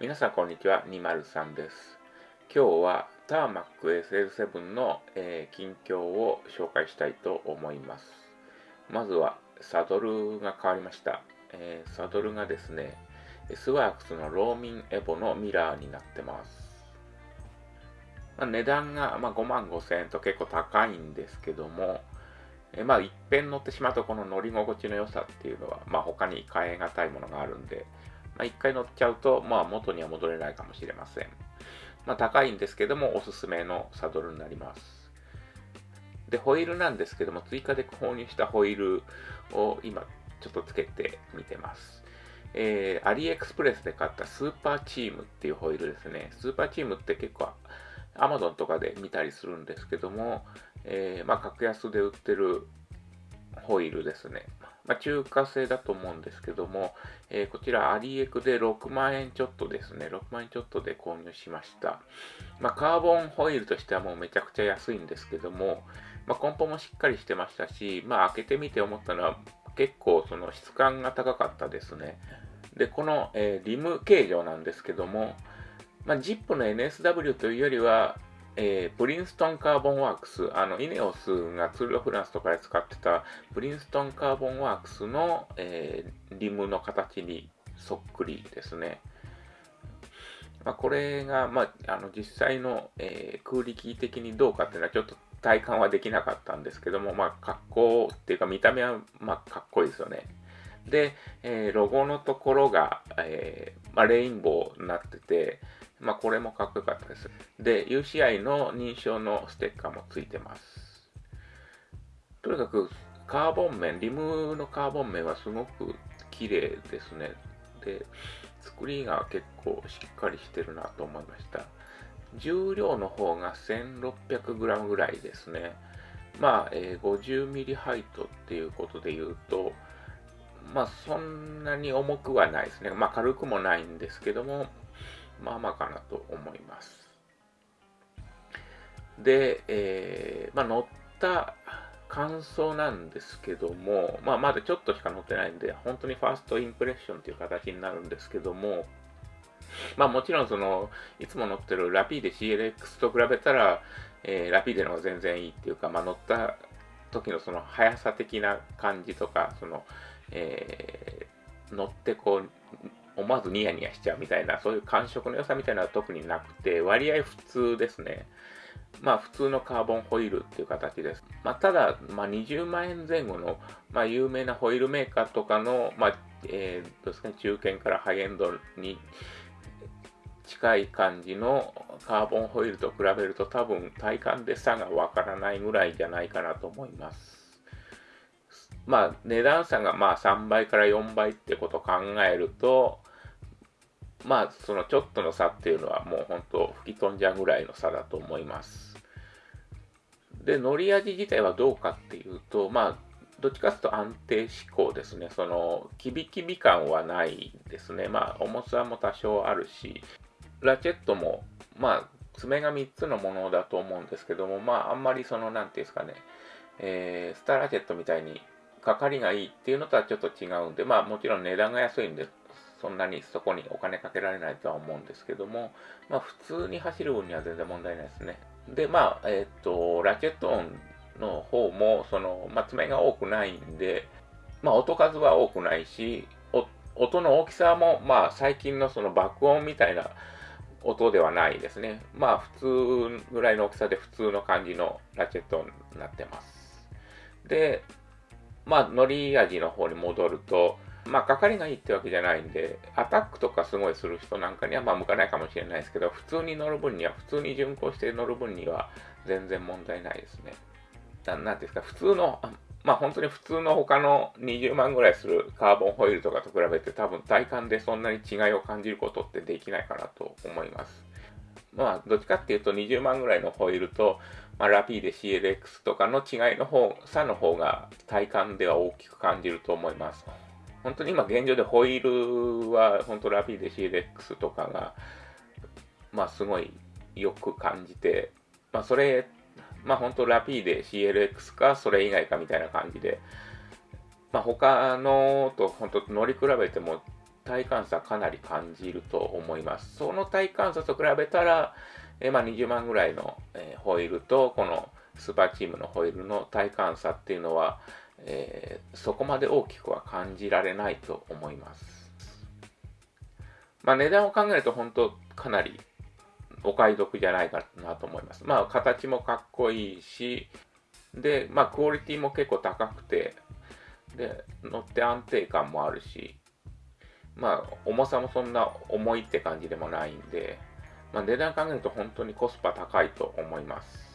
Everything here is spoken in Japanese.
皆さんこんにちは、203です。今日はターマック SL7 の、えー近況を紹介したいと思います。まずはサドルが変わりました。えーサドルがですね、S ワークスのローミンエボのミラーになってます。値段が、まあ、5万5千円と結構高いんですけども、えまあ、いっぺん乗ってしまうとこの乗り心地の良さっていうのは、まあ、他に変え難いものがあるんで、まあ、一回乗っちゃうと、まあ、元には戻れないかもしれません。まあ、高いんですけども、おすすめのサドルになります。で、ホイールなんですけども、追加で購入したホイールを今、ちょっとつけてみてます。えー、アリエクスプレスで買ったスーパーチームっていうホイールですね。スーパーチームって結構、アマゾンとかで見たりするんですけども、えーまあ、格安で売ってるホイールですね。まあ、中華製だと思うんですけども、えーこちらアリエクで6万円ちょっとですね、6万円ちょっとで購入しました。まあ、カーボンホイールとしてはもうめちゃくちゃ安いんですけども、まあ、梱包もしっかりしてましたし、まあ、開けてみて思ったのは結構その質感が高かったですね。で、この、えーリム形状なんですけども、まあ、ジップの NSW というよりは、えープリンストンカーボンワークス、あの、イネオスがツール・ド・フランスとかで使ってたプリンストンカーボンワークスの、えーリムの形にそっくりですね。まあ、これが、まあ、あの実際の、えー空力的にどうかっていうのはちょっと体感はできなかったんですけども、まあ、格好っていうか見た目は、まあ、かっこいいですよね。で、えーロゴのところが、えーまあ、レインボーになってて、まあ、これもかっこよかったです。で、UCI の認証のステッカーもついてます。とにかく、カーボン面、リムのカーボン面はすごく綺麗ですね。で、作りが結構しっかりしてるなと思いました。重量の方が 1600g ぐらいですね。まあ、えー 50mm ハイトっていうことで言うと、まあ、そんなに重くはないですね。まあ、軽くもないんですけども、まあまあかなと思います。で、えーまあ、乗った感想なんですけども、まあ、まだちょっとしか乗ってないんで、本当にファーストインプレッションという形になるんですけども、まあもちろんその、いつも乗ってるラピーデ CLX と比べたら、えーラピーデの方が全然いいっていうか、まあ乗った時のその速さ的な感じとか、その、えー乗ってこう、思わずニヤニヤしちゃうみたいな、そういう感触の良さみたいなのは特になくて、割合普通ですね。まあ普通のカーボンホイールっていう形です。まあただ、まあ20万円前後の、まあ有名なホイールメーカーとかの、まあ、えーどうですね、中堅からハイエンドに近い感じのカーボンホイールと比べると多分体感で差がわからないぐらいじゃないかなと思います。まあ値段差がまあ3倍から4倍ってことを考えると、まあそのちょっとの差っていうのはもう本当吹き飛んじゃうぐらいの差だと思います。で、乗り味自体はどうかっていうと、まあどっちかというと安定志向ですね。その、キビキビ感はないですね。まあ、重さも多少あるし、ラチェットも、まあ、爪が3つのものだと思うんですけども、まあ、あんまりその、なんていうんですかね、えースターラチェットみたいに、かかりがいいっていうのとはちょっと違うんで、まあ、もちろん値段が安いんで、そんなにそこにお金かけられないとは思うんですけども、まあ、普通に走る分には全然問題ないですね。で、まあ、えっ、と、ラチェット音の方も、その、まあ、爪が多くないんで、まあ、音数は多くないし、音の大きさも、まあ、最近のその爆音みたいな音ではないですね。まあ、普通ぐらいの大きさで普通の感じのラチェットになってます。で、まあ、乗り味の方に戻ると、まあ、かかりがいいってわけじゃないんで、アタックとかすごいする人なんかには、まあ、向かないかもしれないですけど、普通に乗る分には、普通に巡航して乗る分には、全然問題ないですね。ななんですか、普通の、まあ本当に普通の他の20万ぐらいするカーボンホイールとかと比べて多分体感でそんなに違いを感じることってできないかなと思います。まあどっちかっていうと20万ぐらいのホイールと、まあ、ラピーで CLX とかの違いの方、差の方が体感では大きく感じると思います。本当に今現状でホイールは本当ラピーで CLX とかが、まあすごいよく感じて、まあそれまあ本当ラピーで CLX かそれ以外かみたいな感じで、まあ他のと本当乗り比べても体感差かなり感じると思います。その体感差と比べたら、えまあ、20万ぐらいの、えホイールと、このスーパーチームのホイールの体感差っていうのは、えー、そこまで大きくは感じられないと思います。まあ、値段を考えると本当かなりお買い得じゃないかなと思います。まあ、形もかっこいいし、で、まあ、クオリティも結構高くて、で、乗って安定感もあるし、まあ、重さもそんな重いって感じでもないんで、まあ、値段考えると本当にコスパ高いと思います。